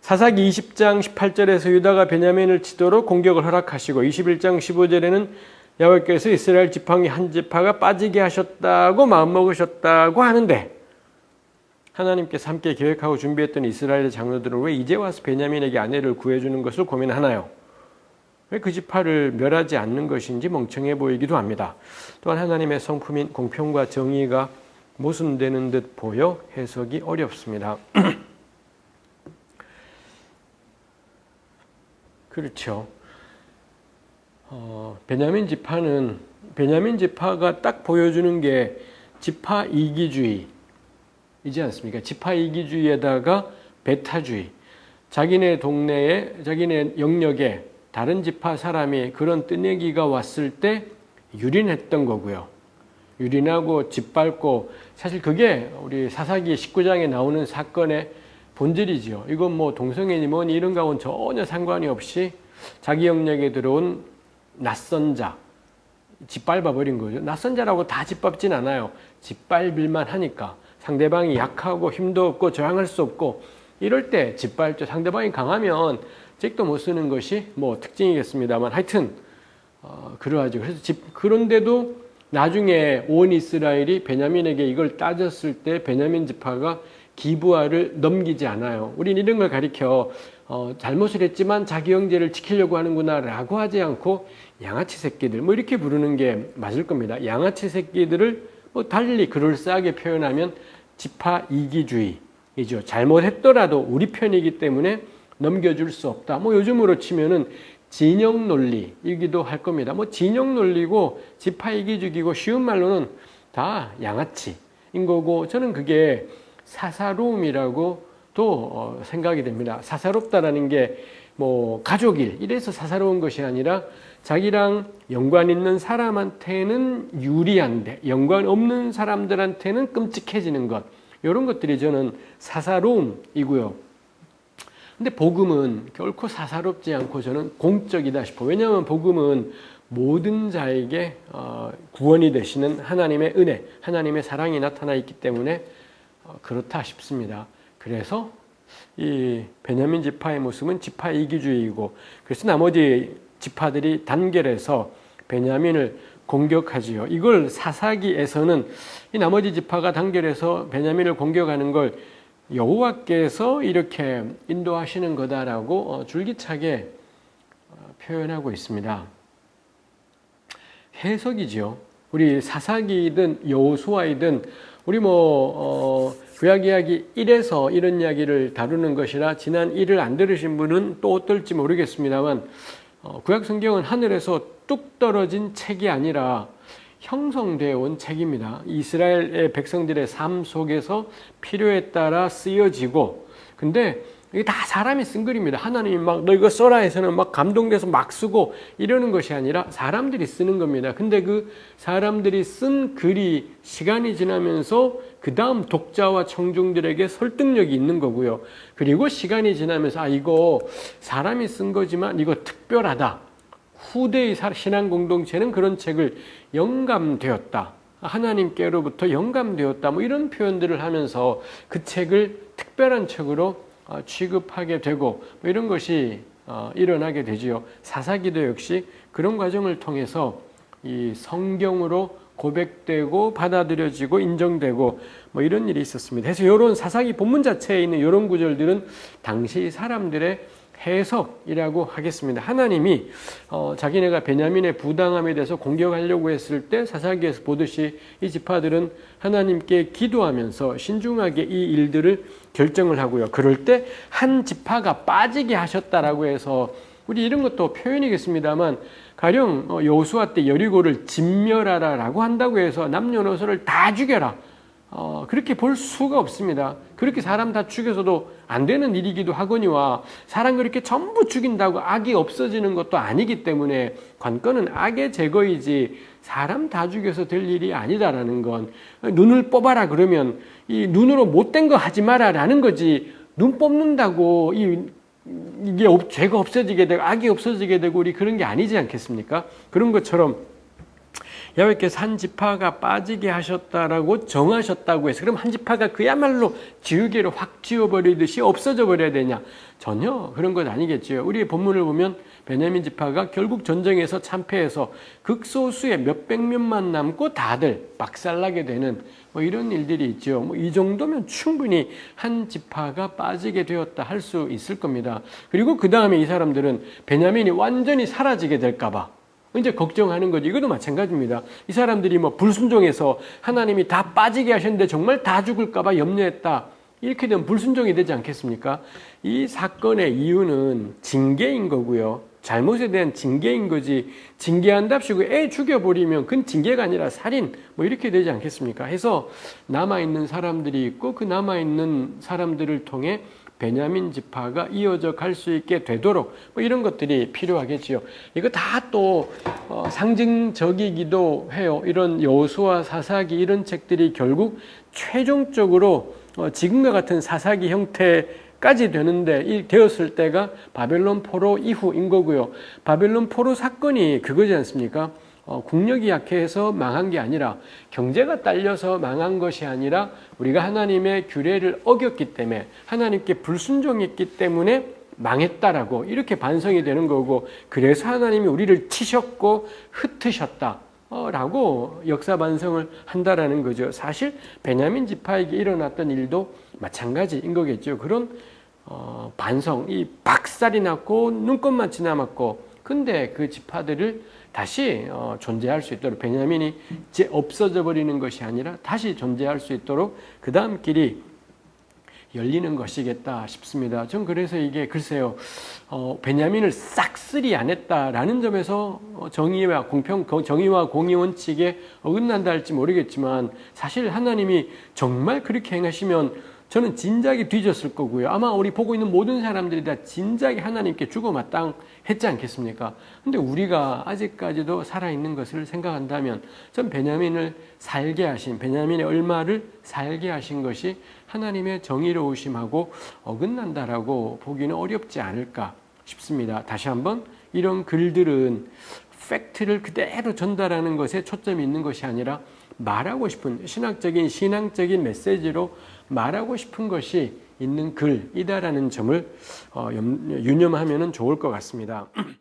사사기 20장 18절에서 유다가 베냐민을 치도록 공격을 허락하시고 21장 15절에는 야곱께서 이스라엘 지팡이 한 지파가 빠지게 하셨다고 마음먹으셨다고 하는데 하나님께서 함께 계획하고 준비했던 이스라엘의 장로들은 왜 이제 와서 베냐민에게 아내를 구해주는 것을 고민하나요? 왜 그 지파를 멸하지 않는 것인지 멍청해 보이기도 합니다. 또한 하나님의 성품인 공평과 정의가 모순되는 듯 보여 해석이 어렵습니다. 그렇죠. 어, 베냐민 지파는 베냐민 지파가 딱 보여주는 게 지파 이기주의이지 않습니까? 지파 이기주의에다가 배타주의. 자기네 동네에 자기네 영역에 다른 지파 사람이 그런 뜨내기가 왔을 때 유린했던 거고요. 유린하고 짓밟고 사실 그게 우리 사사기 19장에 나오는 사건의 본질이지요. 이건 뭐 동성애니 뭐니 이런 거하고는 전혀 상관이 없이 자기 영역에 들어온 낯선 자, 짓밟아 버린 거죠. 낯선 자라고 다 짓밟진 않아요. 짓밟을만 하니까 상대방이 약하고 힘도 없고 저항할 수 없고 이럴 때 짓밟죠. 상대방이 강하면 잭도 못 쓰는 것이 뭐 특징이겠습니다만 하여튼 어, 그러하죠. 그래서 집, 그런데도 나중에 온 이스라엘이 베냐민에게 이걸 따졌을 때 베냐민 지파가 기부화를 넘기지 않아요. 우린 이런 걸 가리켜 어, 잘못을 했지만 자기 형제를 지키려고 하는구나 라고 하지 않고 양아치 새끼들 뭐 이렇게 부르는 게 맞을 겁니다. 양아치 새끼들을 뭐 달리 그럴싸하게 표현하면 지파 이기주의이죠. 잘못했더라도 우리 편이기 때문에 넘겨줄 수 없다. 뭐 요즘으로 치면은 진영 논리이기도 할 겁니다. 뭐 진영 논리고 지파 이기주기고 쉬운 말로는 다 양아치인 거고 저는 그게 사사로움이라고 또 어, 생각이 됩니다. 사사롭다라는 게 뭐 가족일 이래서 사사로운 것이 아니라 자기랑 연관 있는 사람한테는 유리한데 연관 없는 사람들한테는 끔찍해지는 것 이런 것들이 저는 사사로움이고요. 근데 복음은 결코 사사롭지 않고 저는 공적이다 싶어. 왜냐하면 복음은 모든 자에게 어, 구원이 되시는 하나님의 은혜, 하나님의 사랑이 나타나 있기 때문에 어, 그렇다 싶습니다. 그래서 이 베냐민 지파의 모습은 지파 이기주의이고 그래서 나머지 지파들이 단결해서 베냐민을 공격하지요. 이걸 사사기에서는 이 나머지 지파가 단결해서 베냐민을 공격하는 걸 여호와께서 이렇게 인도하시는 거다라고 어, 줄기차게 어, 표현하고 있습니다. 해석이죠. 우리 사사기든 여호수아이든 우리 뭐 어, 구약 이야기 1에서 이런 이야기를 다루는 것이라 지난 1을 안 들으신 분은 또 어떨지 모르겠습니다만 어, 구약 성경은 하늘에서 뚝 떨어진 책이 아니라 형성되어 온 책입니다. 이스라엘의 백성들의 삶 속에서 필요에 따라 쓰여지고 근데 이게 다 사람이 쓴 글입니다. 하나님이 막 너 이거 써라 해서는 막 감동돼서 막 쓰고 이러는 것이 아니라 사람들이 쓰는 겁니다. 근데 그 사람들이 쓴 글이 시간이 지나면서 그 다음 독자와 청중들에게 설득력이 있는 거고요. 그리고 시간이 지나면서 아 이거 사람이 쓴 거지만 이거 특별하다. 후대의 신앙 공동체는 그런 책을 영감되었다. 하나님께로부터 영감되었다. 뭐 이런 표현들을 하면서 그 책을 특별한 책으로 어, 취급하게 되고 뭐 이런 것이 어, 일어나게 되지요. 사사기도 역시 그런 과정을 통해서 이 성경으로 고백되고 받아들여지고 인정되고 뭐 이런 일이 있었습니다. 그래서 이런 사사기 본문 자체에 있는 이런 구절들은 당시 사람들의 해석이라고 하겠습니다. 하나님이 어, 자기네가 베냐민의 부당함에 대해서 공격하려고 했을 때 사사기에서 보듯이 이 지파들은 하나님께 기도하면서 신중하게 이 일들을 결정을 하고요. 그럴 때 한 지파가 빠지게 하셨다라고 해서 우리 이런 것도 표현이겠습니다만 가령 어, 여호수아 때 여리고를 진멸하라라고 한다고 해서 남녀노소를 다 죽여라. 어, 그렇게 볼 수가 없습니다. 그렇게 사람 다 죽여서도 안 되는 일이기도 하거니와 사람 그렇게 전부 죽인다고 악이 없어지는 것도 아니기 때문에 관건은 악의 제거이지 사람 다 죽여서 될 일이 아니다라는 건 눈을 뽑아라 그러면 이 눈으로 못된 거 하지 마라라는 거지 눈 뽑는다고 이 이게 죄가 없어지게 되고 악이 없어지게 되고 우리 그런 게 아니지 않겠습니까? 그런 것처럼 야외께서 한 지파가 빠지게 하셨다라고 정하셨다고 해서 그럼 한 지파가 그야말로 지우개로 확 지워버리듯이 없어져 버려야 되냐? 전혀 그런 것 아니겠지요. 우리 본문을 보면 베냐민 지파가 결국 전쟁에서 참패해서 극소수의 몇백 명만 남고 다들 박살나게 되는 뭐 이런 일들이 있죠. 뭐 이 정도면 충분히 한 지파가 빠지게 되었다 할 수 있을 겁니다. 그리고 그 다음에 이 사람들은 베냐민이 완전히 사라지게 될까봐 이제 걱정하는 거지. 이것도 마찬가지입니다. 이 사람들이 뭐 불순종해서 하나님이 다 빠지게 하셨는데 정말 다 죽을까 봐 염려했다. 이렇게 되면 불순종이 되지 않겠습니까? 이 사건의 이유는 징계인 거고요. 잘못에 대한 징계인 거지 징계한답시고 애 죽여버리면 그건 징계가 아니라 살인 뭐 이렇게 되지 않겠습니까? 해서 남아있는 사람들이 있고 그 남아있는 사람들을 통해 베냐민 지파가 이어져 갈 수 있게 되도록 뭐 이런 것들이 필요하겠지요. 이거 다또 어, 상징적이기도 해요. 이런 여호수아 사사기 이런 책들이 결국 최종적으로 어, 지금과 같은 사사기 형태 까지 되는데 이 되었을 때가 바벨론 포로 이후인 거고요. 바벨론 포로 사건이 그거지 않습니까? 어, 국력이 약해서 망한 게 아니라 경제가 딸려서 망한 것이 아니라 우리가 하나님의 규례를 어겼기 때문에 하나님께 불순종했기 때문에 망했다라고 이렇게 반성이 되는 거고 그래서 하나님이 우리를 치셨고 흩으셨다. 라고 역사 반성을 한다라는 거죠. 사실 베냐민 지파에게 일어났던 일도 마찬가지인 거겠죠. 그런 어, 반성, 이 박살이 났고 눈꽃만치 남았고 근데 그 지파들을 다시 어, 존재할 수 있도록 베냐민이 이제 없어져 버리는 것이 아니라 다시 존재할 수 있도록 그 다음 길이 열리는 것이겠다 싶습니다. 전 그래서 이게 글쎄요, 어, 베냐민을 싹쓸이 안 했다라는 점에서 어, 정의와 공평, 정의와 공의 원칙에 어긋난다 할지 모르겠지만 사실 하나님이 정말 그렇게 행하시면 저는 진작에 뒤졌을 거고요. 아마 우리 보고 있는 모든 사람들이 다 진작에 하나님께 죽어 마땅 했지 않겠습니까? 근데 우리가 아직까지도 살아있는 것을 생각한다면 전 베냐민을 살게 하신, 베냐민의 얼마를 살게 하신 것이 하나님의 정의로우심하고 어긋난다라고 보기는 어렵지 않을까 싶습니다. 다시 한번 이런 글들은 팩트를 그대로 전달하는 것에 초점이 있는 것이 아니라 말하고 싶은 신학적인 신앙적인 메시지로 말하고 싶은 것이 있는 글이다라는 점을 어, 유념하면 좋을 것 같습니다.